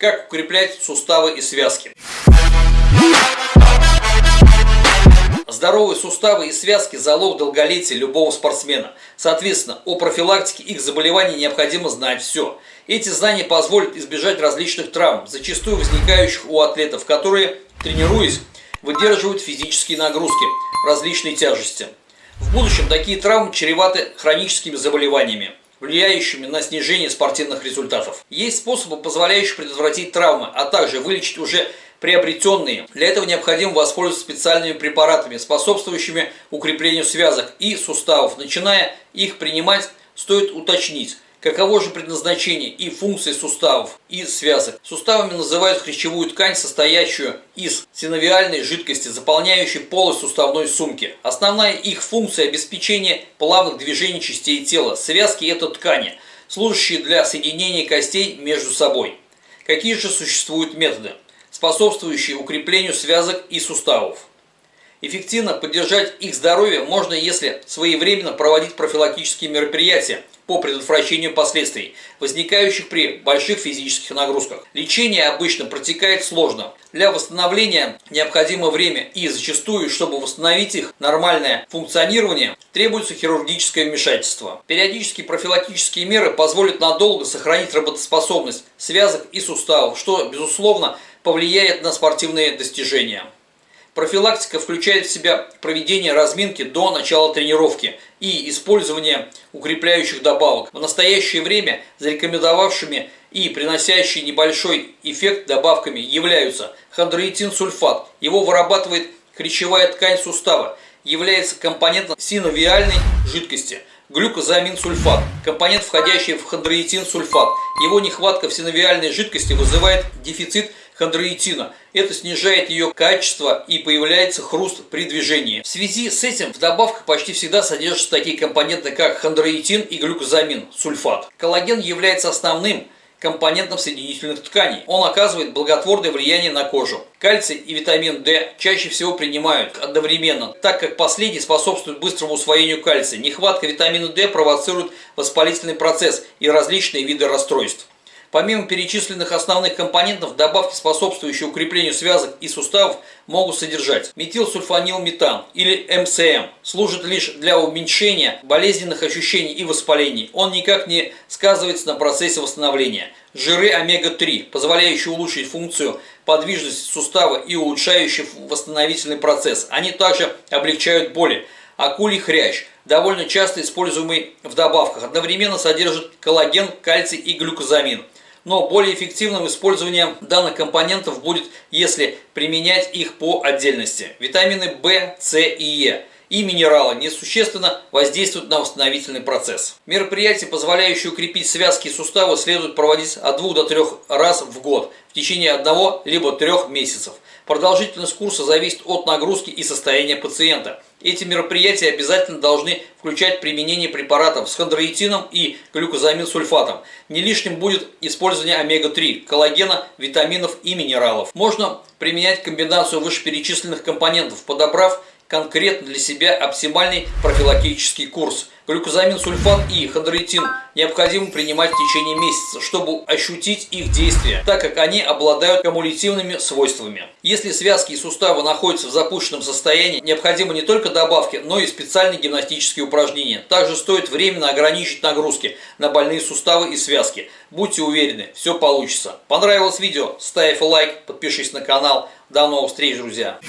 Как укреплять суставы и связки? Здоровые суставы и связки – залог долголетия любого спортсмена. Соответственно, о профилактике их заболеваний необходимо знать все. Эти знания позволят избежать различных травм, зачастую возникающих у атлетов, которые, тренируясь, выдерживают физические нагрузки, различной тяжести. В будущем такие травмы чреваты хроническими заболеваниями влияющими на снижение спортивных результатов. Есть способы, позволяющие предотвратить травмы, а также вылечить уже приобретенные. Для этого необходимо воспользоваться специальными препаратами, способствующими укреплению связок и суставов. Начиная их принимать, стоит уточнить, Каково же предназначение и функции суставов и связок? Суставами называют хрящевую ткань, состоящую из синовиальной жидкости, заполняющей полость суставной сумки. Основная их функция – обеспечение плавных движений частей тела. Связки – это ткани, служащие для соединения костей между собой. Какие же существуют методы, способствующие укреплению связок и суставов? Эффективно поддержать их здоровье можно, если своевременно проводить профилактические мероприятия, по предотвращению последствий, возникающих при больших физических нагрузках. Лечение обычно протекает сложно. Для восстановления необходимо время и зачастую, чтобы восстановить их нормальное функционирование, требуется хирургическое вмешательство. Периодические профилактические меры позволят надолго сохранить работоспособность связок и суставов, что, безусловно, повлияет на спортивные достижения. Профилактика включает в себя проведение разминки до начала тренировки и использование укрепляющих добавок. В настоящее время зарекомендовавшими и приносящие небольшой эффект добавками являются хондроитин-сульфат. Его вырабатывает хрящевая ткань сустава, является компонентом синовиальной жидкости. Глюкозамин-сульфат – компонент, входящий в хондроитин-сульфат. Его нехватка в синовиальной жидкости вызывает дефицит хондроитина. Это снижает ее качество и появляется хруст при движении. В связи с этим в добавках почти всегда содержатся такие компоненты, как хондроитин и глюкозамин, сульфат. Коллаген является основным компонентом соединительных тканей. Он оказывает благотворное влияние на кожу. Кальций и витамин D чаще всего принимают одновременно, так как последний способствует быстрому усвоению кальция. Нехватка витамина D провоцирует воспалительный процесс и различные виды расстройств. Помимо перечисленных основных компонентов, добавки, способствующие укреплению связок и суставов, могут содержать метилсульфанилметан или МСМ. Служит лишь для уменьшения болезненных ощущений и воспалений. Он никак не сказывается на процессе восстановления. Жиры омега-3, позволяющие улучшить функцию подвижности сустава и улучшающие восстановительный процесс. Они также облегчают боли. Акулий хрящ, довольно часто используемый в добавках, одновременно содержит коллаген, кальций и глюкозамин. Но более эффективным использованием данных компонентов будет, если применять их по отдельности. Витамины В, С и Е и минералы несущественно воздействуют на восстановительный процесс. Мероприятия, позволяющие укрепить связки и суставы, следует проводить от 2 до 3 раз в год в течение одного либо трех месяцев. Продолжительность курса зависит от нагрузки и состояния пациента. Эти мероприятия обязательно должны включать применение препаратов с хондроитином и глюкозамин-сульфатом. Не лишним будет использование омега-3, коллагена, витаминов и минералов. Можно применять комбинацию вышеперечисленных компонентов, подобрав конкретно для себя оптимальный профилактический курс. Глюкозамин, сульфат и хондроитин необходимо принимать в течение месяца, чтобы ощутить их действие, так как они обладают кумулятивными свойствами. Если связки и суставы находятся в запущенном состоянии, необходимы не только добавки, но и специальные гимнастические упражнения. Также стоит временно ограничить нагрузки на больные суставы и связки. Будьте уверены, все получится. Понравилось видео? Ставь лайк, подпишись на канал. До новых встреч, друзья!